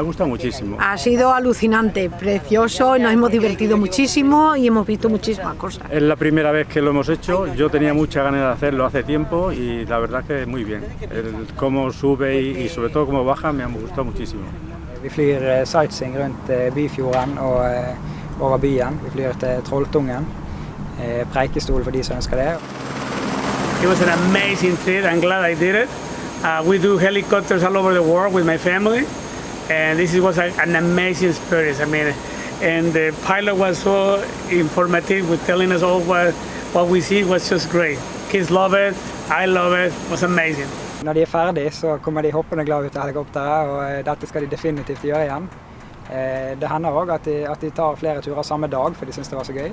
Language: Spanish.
ha gustado muchísimo. Ha sido alucinante, precioso, nos hemos divertido muchísimo y hemos visto muchísimas cosas. Es la primera vez que lo hemos hecho, yo tenía mucha ganas de hacerlo hace tiempo y la verdad que muy bien. El cómo sube y, y sobre todo cómo baja me ha gustado muchísimo. Vi flyr eh, sightseeing rundt eh, Byfjorden og eh, over byen. Vi flyr til Trolltungen. Preikestol for de som ønsker det. It was an amazing trip. I'm glad I did it. Uh, we do helicopters all over the world with my family, and this was a, an amazing experience. I mean, and the pilot was so informative with telling us all what, what we see was just great. Kids love it. I love it. It was amazing. Når de er ferdig, så kommer de hoppende glad ut av helikopteret, og eh, dette skal de definitivt gjøre igjen. Eh, Det hender òg at, at de tar flere turer samme dag, for de syns det var så gøy.